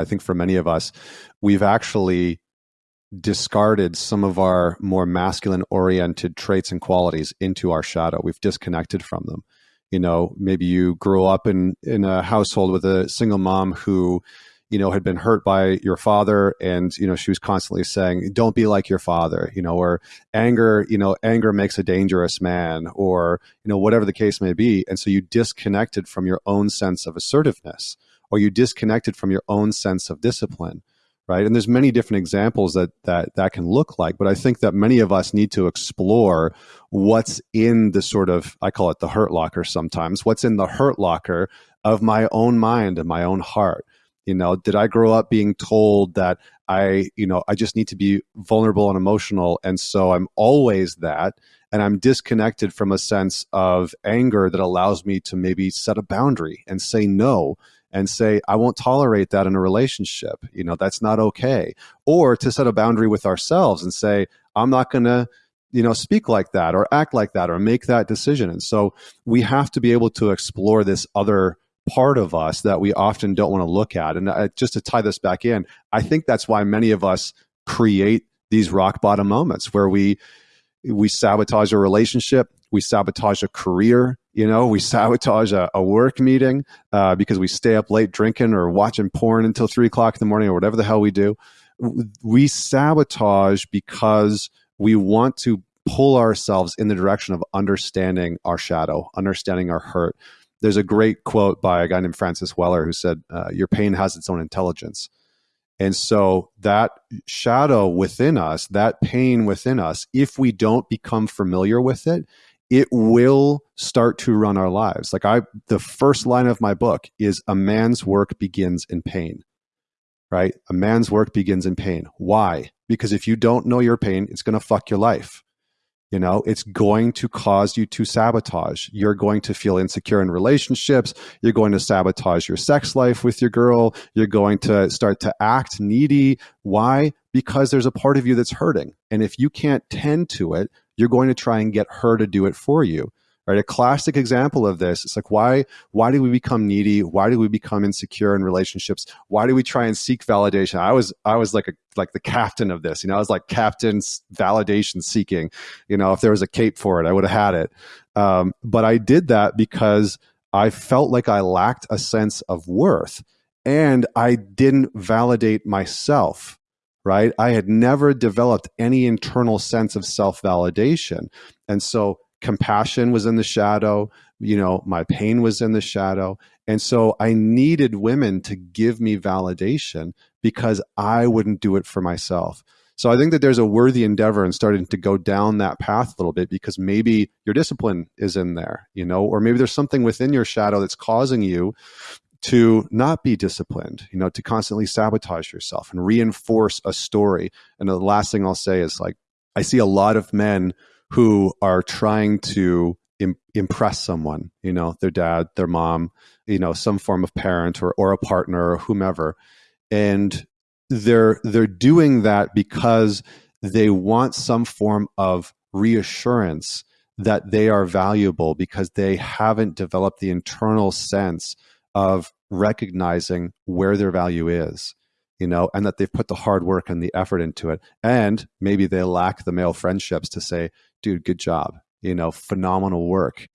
I think for many of us, we've actually discarded some of our more masculine oriented traits and qualities into our shadow. We've disconnected from them. You know, maybe you grew up in in a household with a single mom who you know, had been hurt by your father and, you know, she was constantly saying, don't be like your father, you know, or anger, you know, anger makes a dangerous man or, you know, whatever the case may be. And so you disconnected from your own sense of assertiveness or you disconnected from your own sense of discipline. Right. And there's many different examples that that that can look like. But I think that many of us need to explore what's in the sort of I call it the hurt locker sometimes, what's in the hurt locker of my own mind and my own heart you know, did I grow up being told that I, you know, I just need to be vulnerable and emotional. And so I'm always that. And I'm disconnected from a sense of anger that allows me to maybe set a boundary and say no and say, I won't tolerate that in a relationship. You know, that's not okay. Or to set a boundary with ourselves and say, I'm not going to, you know, speak like that or act like that or make that decision. And so we have to be able to explore this other part of us that we often don't want to look at. And uh, just to tie this back in, I think that's why many of us create these rock bottom moments where we we sabotage a relationship, we sabotage a career, you know, we sabotage a, a work meeting uh, because we stay up late drinking or watching porn until three o'clock in the morning or whatever the hell we do. We sabotage because we want to pull ourselves in the direction of understanding our shadow, understanding our hurt, there's a great quote by a guy named Francis Weller who said, uh, Your pain has its own intelligence. And so that shadow within us, that pain within us, if we don't become familiar with it, it will start to run our lives. Like I, the first line of my book is a man's work begins in pain, right? A man's work begins in pain. Why? Because if you don't know your pain, it's going to fuck your life. You know, it's going to cause you to sabotage. You're going to feel insecure in relationships. You're going to sabotage your sex life with your girl. You're going to start to act needy. Why? Because there's a part of you that's hurting. And if you can't tend to it, you're going to try and get her to do it for you right? A classic example of this it's like why why do we become needy? Why do we become insecure in relationships? Why do we try and seek validation? I was i was like a like the captain of this you know i was like captain's validation seeking you know if there was a cape for it i would have had it. Um, but i did that because i felt like i lacked a sense of worth and i didn't validate myself right? I had never developed any internal sense of self-validation. And so compassion was in the shadow you know my pain was in the shadow. And so i needed women to give me validation because i wouldn't do it for myself. So i think that there's a worthy endeavor in starting to go down that path a little bit because maybe your discipline is in there you know or maybe there's something within your shadow that's causing you to not be disciplined, you know, to constantly sabotage yourself and reinforce a story. And the last thing I'll say is like, I see a lot of men who are trying to Im impress someone, you know, their dad, their mom, you know, some form of parent or, or a partner or whomever. And they're they're doing that because they want some form of reassurance that they are valuable because they haven't developed the internal sense of recognizing where their value is you know, and that they've put the hard work and the effort into it. And maybe they lack the male friendships to say, dude, good job, you know, phenomenal work.